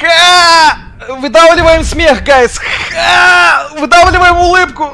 Ха! Выдавливаем смех, гайс! Ха! Выдавливаем улыбку!